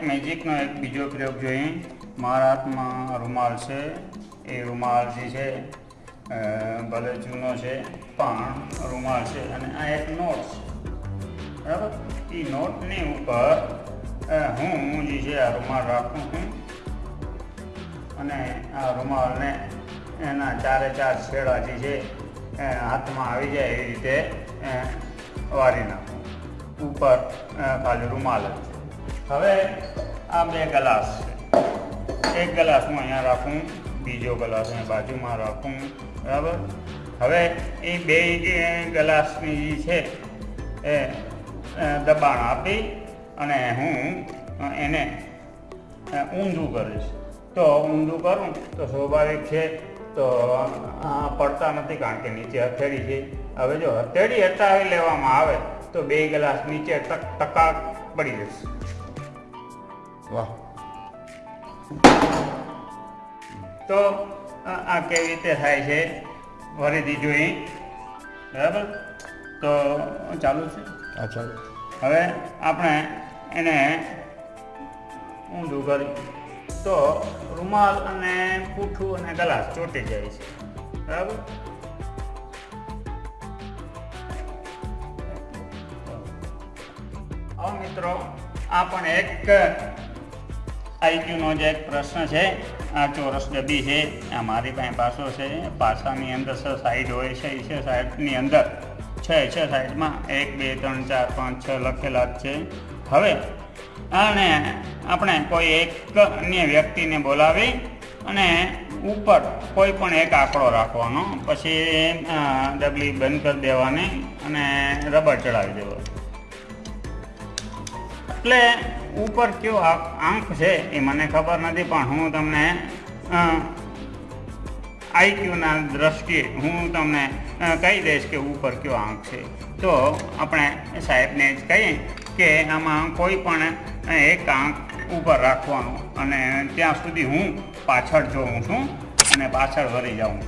એક મેજિકનો એક બીજો પ્રયોગ જોઈએ. મારા હાથમાં રૂમાલ છે. એ રૂમાલ જે છે ભલે જૂનો છે, પણ રૂમાલ છે અને આ એક નોટ છે. બરાબર? એ નોટની ઉપર હું જે છે આ રૂમાલ રાખું છું. અને આ રૂમાલને એના ચારે ચાર છેડા જે છે હાથમાં આવી જાય એ રીતે વારી નાખું. ઉપર ખાલી રૂમાલ જ છે. હવે આ બે ગ્લાસ છે. એક ગ્લાસ હું અહીંયા રાખું, બીજો ગ્લાસ અહીંયા બાજુમાં રાખું, બરાબર? હવે એ બે ગ્લાસની જે છે, એ દબાણ આપી અને હું એને ઊંધું કરીશ. તો ઊંધું કરું, તો સ્વાભાવિક છે, તો પડતા નથી કારણ કે નીચે હથેળી છે. હવે જો હથેળી હટાવી લેવામાં આવે, તો બે ગ્લાસ નીચે ટકા પડી જશે. વાહ. તો આ કેવી રીતે થાય છે? ફરીથી જોઈ બરાબર? તો ચાલુ છે. ચાલો. હવે આપણે એને ઊંધું કરી તો રૂમાલ અને પૂઠું અને ગ્લાસ ચોંટી જાય છે. બરાબર? હવે મિત્રો આ પણ એક આઈક્યુનો જે એક પ્રશ્ન છે, આ ચોરસ ડબ્બી છે, આ મારી પાસે પાસો છે પાસાની અંદર છ સાઈડ હોય છે એ છે સાઈડની અંદર. છે છ સાઈડમાં એક, બે, ત્રણ, ચાર, પાંચ, છ લખેલા જ છે. હવે અને આપણે કોઈ એક અન્ય વ્યક્તિને બોલાવી અને ઉપર કોઈ પણ એક આંકડો રાખવાનો. પછી ડબલી બંધ કરી દેવાની અને રબર ચડાવી દેવાનું એટલે ઉપર કયો આંખ છે એ મને ખબર નથી, પણ હું તમને આઈક્યુના દ્રષ્ટિએ હું તમને કહી દઈશ કે ઉપર કયો આંક છે. તો આપણે સાહેબને જ કહીએ કે આમાં કોઈ પણ એક આંક ઉપર રાખવાનો અને ત્યાં સુધી હું પાછળ જોઉં છું અને પાછળ વળી જાઉં.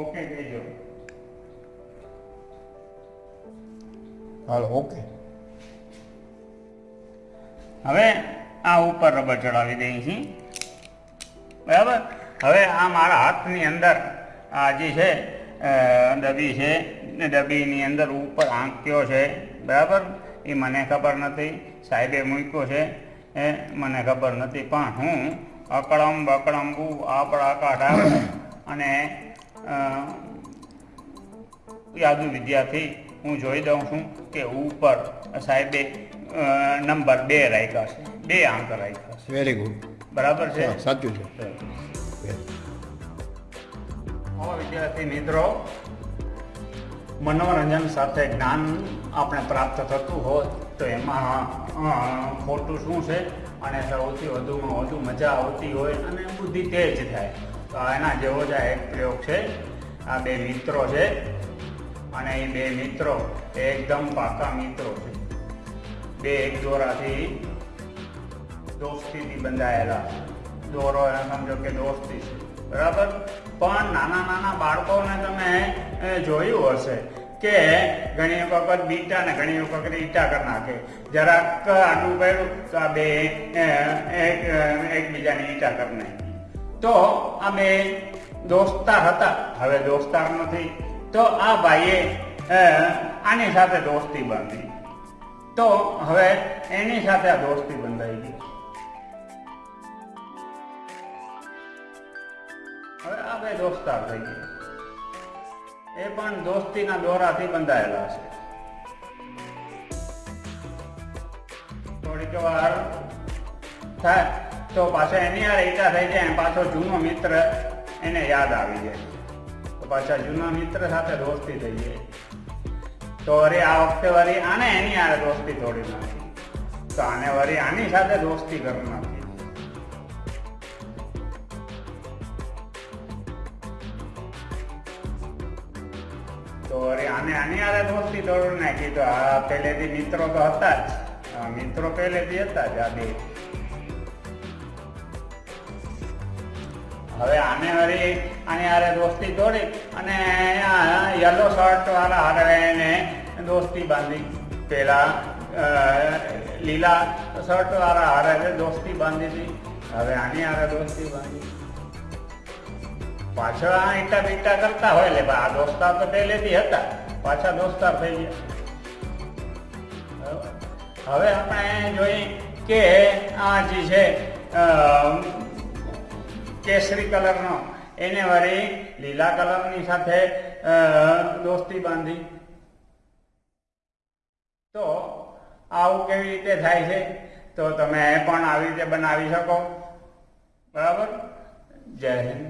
ઓકે કહેજો હાલો ઓકે. હવે આ ઉપર રબર ચડાવી દઈએ છીએ. બરાબર? હવે આ મારા હાથની અંદર આ જે છે ડબી છે ને ડબ્બીની અંદર ઉપર આંક્યો છે બરાબર? એ મને ખબર નથી. સાહેબે મૂક્યો છે એ મને ખબર નથી. પણ હું અકળમ બકળંબુ આપણા કાઢા અને યાદુ વિદ્યાર્થી હું જોઈ દઉં છું કે ઉપર સાહેબે નંબર બે રાખ્યા છે. બે આંક રાખ્યા છે. વેરી ગુડ બરાબર છે? સાચું છે. વિદ્યાર્થી મિત્રો મનોરંજન સાથે જ્ઞાન આપણે પ્રાપ્ત થતું હોય તો એમાં ખોટું શું છે? અને સૌથી વધુમાં વધુ મજા આવતી હોય અને બુદ્ધિ તેજ થાય. તો એના જેવો જ આ એક પ્રયોગ છે. આ બે મિત્રો છે. અને એ બે મિત્રો એકદમ પાકા મિત્રો છે. બે એક દોરાથી દોસ્તીથી બંધાયેલા દોરો એને સમજો કે દોસ્તી છે. બરાબર? પણ નાના નાના બાળકોને તમે જોયું હશે કે ઘણી વખત બીટા ને ઘણી વખત ઈટા કરી નાખે. જરાક આડું કર્યું તો આ બે એકબીજાની ઈટા કરી નાખી. તો આ બે દોસ્તાર હતા. હવે દોસ્તાર નથી. તો આ ભાઈએ અ, આની સાથે દોસ્તી બાંધી. તો હવે એની સાથે આ દોસ્તી બંધાઈ ગઈ. હવે આ બે દોસ્તાર થઈ ગયા. એ પણ દોસ્તીના દોરાથી બંધાયેલા છે. થોડીક વાર થાય. તો પાછો એની યાર ઈટા થઈ જાય અને પાછો જૂનો મિત્ર એને યાદ આવી જાય. તો પાછા જૂના મિત્ર સાથે દોસ્તી થઈ જાય. તો અરે આ વખતે વરી આને એની આરે દોસ્તી તોડી નાખી. તો આને વરી આની સાથે દોસ્તી કરી નાખી. તો અરે આને આની આરે દોસ્તી તોડી નાખી. તો આ પહેલેથી મિત્રો તો હતા જ. મિત્રો પહેલેથી હતા જ આ બે. હવે આને હરી, આની હારે દોસ્તી તોડી અને યલો શર્ટ વાળા હારે એને દોસ્તી બાંધી. પેલા લીલા શર્ટ વાળા હારે દોસ્તી બાંધી હતી. હવે આની હારે દોસ્તી બાંધી. પાછળ આ ઈટા બીટા કરતા હોય લે આ દોસ્તાર તો પહેલેથી હતા. પાછા દોસ્તાર થઈ ગયા. હવે આપણે જોઈ કે આ જે છે કેસરી કલરનો. એને વળી લીલા કલરની સાથે દોસ્તી બાંધી. તો આવું કેવી રીતે થાય છે? તો તમે પણ આવી રીતે બનાવી શકો. બરાબર? જય હિન્દ.